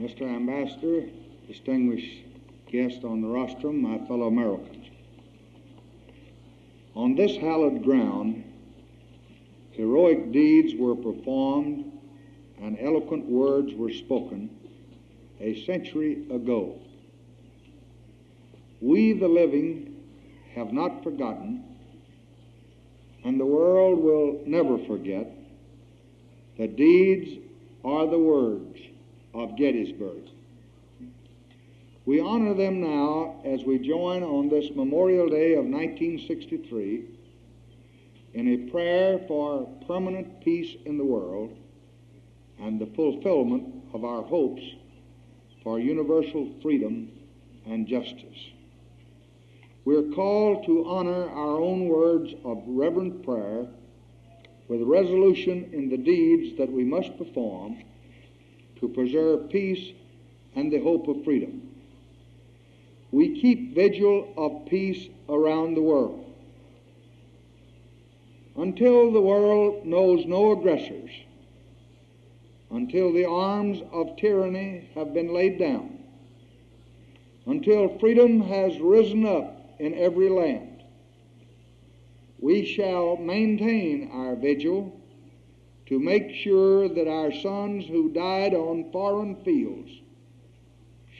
Mr. Ambassador, distinguished guests on the rostrum, my fellow Americans. On this hallowed ground, heroic deeds were performed and eloquent words were spoken a century ago. We, the living, have not forgotten, and the world will never forget, the deeds are the words of Gettysburg. We honor them now as we join on this Memorial Day of 1963 in a prayer for permanent peace in the world and the fulfillment of our hopes for universal freedom and justice. We're called to honor our own words of reverent prayer with resolution in the deeds that we must perform to preserve peace and the hope of freedom. We keep vigil of peace around the world. Until the world knows no aggressors, until the arms of tyranny have been laid down, until freedom has risen up in every land, we shall maintain our vigil to make sure that our sons who died on foreign fields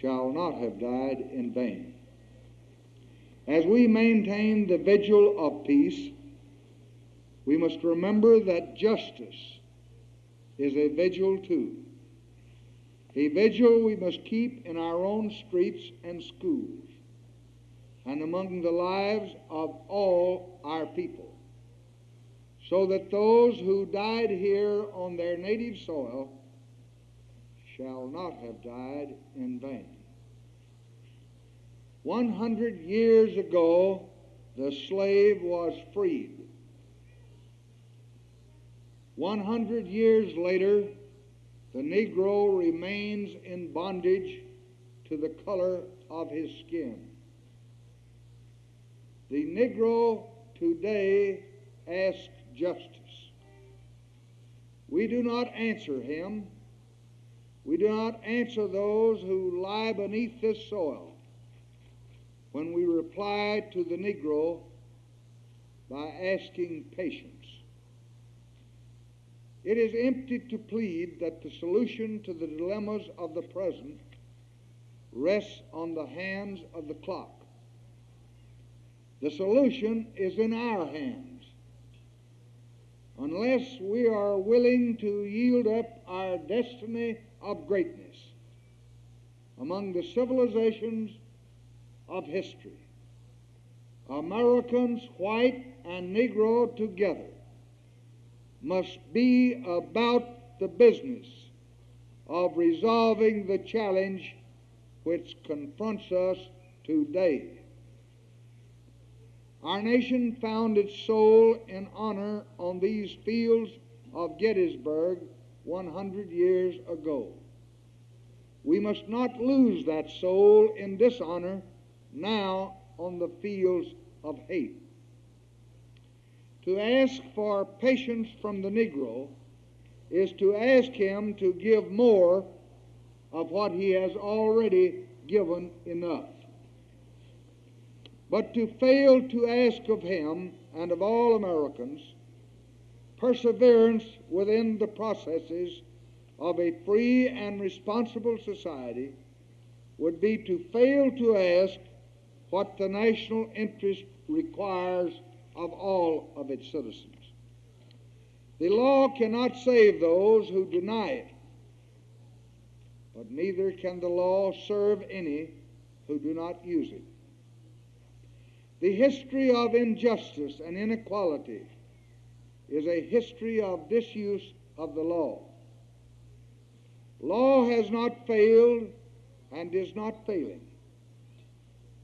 shall not have died in vain. As we maintain the vigil of peace, we must remember that justice is a vigil too. A vigil we must keep in our own streets and schools and among the lives of all our people so that those who died here on their native soil shall not have died in vain. One hundred years ago, the slave was freed. One hundred years later, the Negro remains in bondage to the color of his skin. The Negro today asks justice. We do not answer him. We do not answer those who lie beneath this soil when we reply to the Negro by asking patience. It is empty to plead that the solution to the dilemmas of the present rests on the hands of the clock. The solution is in our hands unless we are willing to yield up our destiny of greatness among the civilizations of history. Americans, white and Negro together, must be about the business of resolving the challenge which confronts us today. Our nation found its soul in honor on these fields of Gettysburg 100 years ago. We must not lose that soul in dishonor now on the fields of hate. To ask for patience from the Negro is to ask him to give more of what he has already given enough. But to fail to ask of him and of all Americans perseverance within the processes of a free and responsible society would be to fail to ask what the national interest requires of all of its citizens. The law cannot save those who deny it, but neither can the law serve any who do not use it. The history of injustice and inequality is a history of disuse of the law. Law has not failed and is not failing.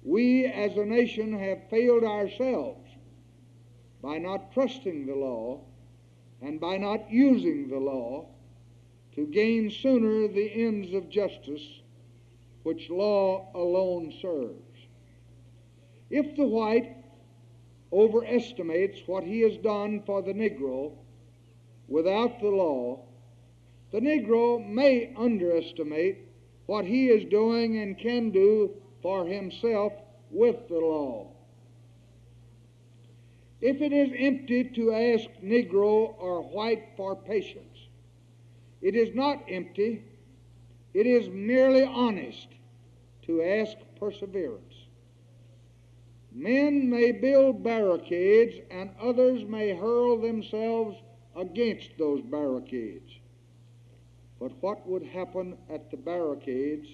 We as a nation have failed ourselves by not trusting the law and by not using the law to gain sooner the ends of justice which law alone serves. If the white overestimates what he has done for the Negro without the law, the Negro may underestimate what he is doing and can do for himself with the law. If it is empty to ask Negro or white for patience, it is not empty, it is merely honest to ask perseverance. Men may build barricades and others may hurl themselves against those barricades. But what would happen at the barricades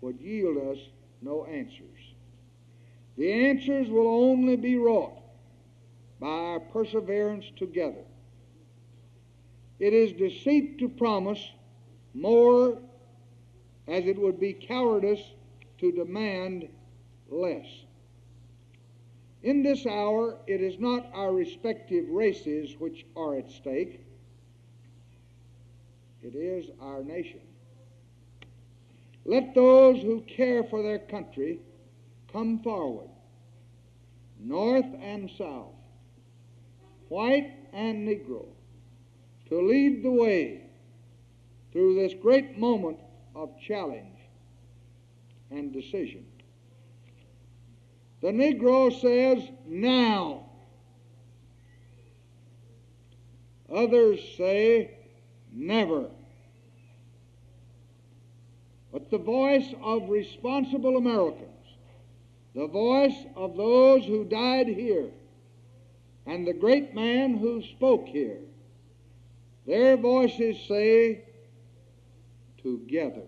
would yield us no answers. The answers will only be wrought by our perseverance together. It is deceit to promise more as it would be cowardice to demand less. In this hour, it is not our respective races which are at stake, it is our nation. Let those who care for their country come forward, north and south, white and Negro, to lead the way through this great moment of challenge and decision. The Negro says, now. Others say, never. But the voice of responsible Americans, the voice of those who died here, and the great man who spoke here, their voices say, together.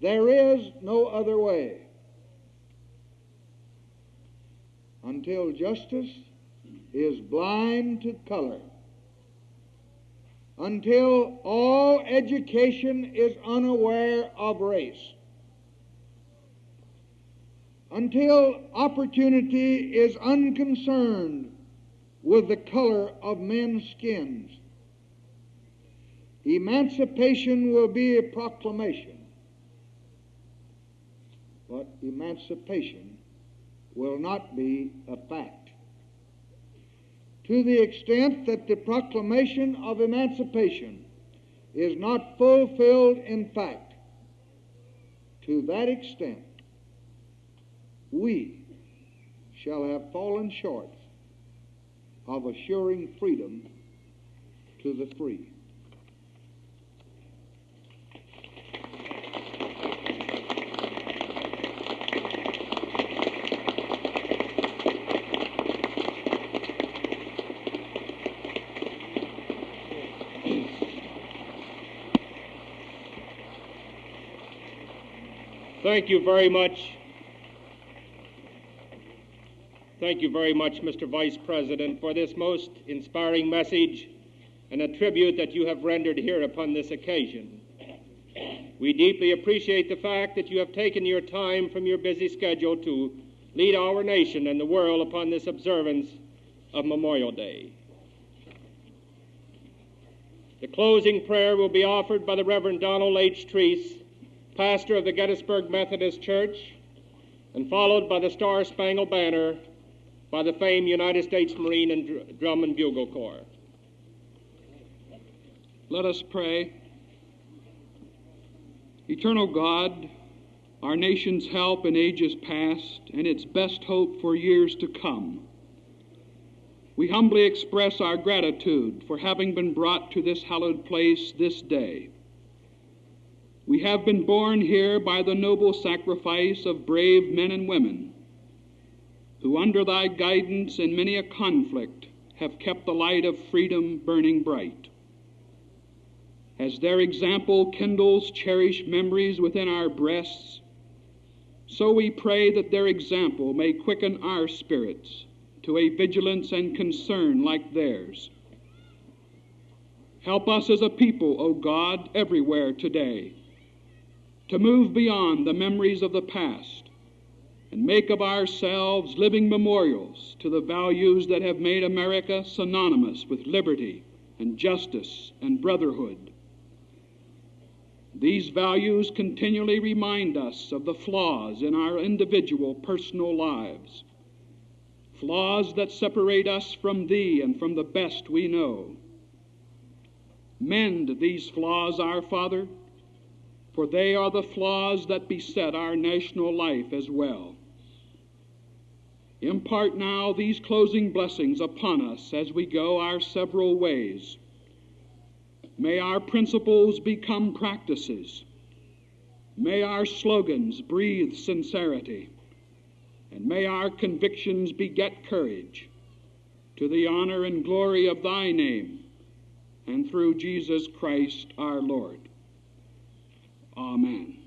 There is no other way until justice is blind to color, until all education is unaware of race, until opportunity is unconcerned with the color of men's skins. Emancipation will be a proclamation, but emancipation will not be a fact. To the extent that the proclamation of emancipation is not fulfilled in fact, to that extent, we shall have fallen short of assuring freedom to the free. Thank you very much. Thank you very much, Mr. Vice President, for this most inspiring message and a tribute that you have rendered here upon this occasion. We deeply appreciate the fact that you have taken your time from your busy schedule to lead our nation and the world upon this observance of Memorial Day. The closing prayer will be offered by the Reverend Donald H. Treese, pastor of the Gettysburg Methodist Church, and followed by the Star Spangled Banner by the famed United States Marine and Drum and Bugle Corps. Let us pray. Eternal God, our nation's help in ages past and its best hope for years to come, we humbly express our gratitude for having been brought to this hallowed place this day. We have been born here by the noble sacrifice of brave men and women who, under thy guidance in many a conflict, have kept the light of freedom burning bright. As their example kindles cherished memories within our breasts, so we pray that their example may quicken our spirits to a vigilance and concern like theirs. Help us as a people, O God, everywhere today, to move beyond the memories of the past and make of ourselves living memorials to the values that have made America synonymous with liberty and justice and brotherhood. These values continually remind us of the flaws in our individual personal lives, flaws that separate us from Thee and from the best we know. Mend these flaws, our Father, for they are the flaws that beset our national life as well. Impart now these closing blessings upon us as we go our several ways. May our principles become practices. May our slogans breathe sincerity. And may our convictions beget courage to the honor and glory of thy name and through Jesus Christ our Lord. Amen.